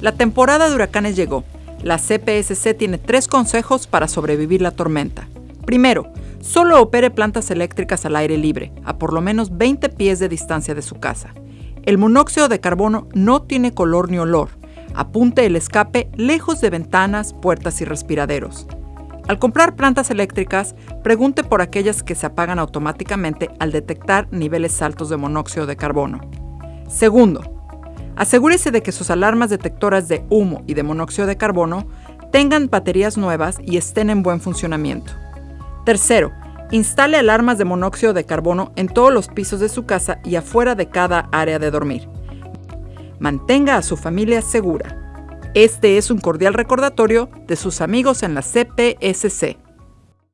La temporada de huracanes llegó. La CPSC tiene tres consejos para sobrevivir la tormenta. Primero, solo opere plantas eléctricas al aire libre, a por lo menos 20 pies de distancia de su casa. El monóxido de carbono no tiene color ni olor. Apunte el escape lejos de ventanas, puertas y respiraderos. Al comprar plantas eléctricas, pregunte por aquellas que se apagan automáticamente al detectar niveles altos de monóxido de carbono. Segundo, asegúrese de que sus alarmas detectoras de humo y de monóxido de carbono tengan baterías nuevas y estén en buen funcionamiento. Tercero, instale alarmas de monóxido de carbono en todos los pisos de su casa y afuera de cada área de dormir. Mantenga a su familia segura. Este es un cordial recordatorio de sus amigos en la CPSC.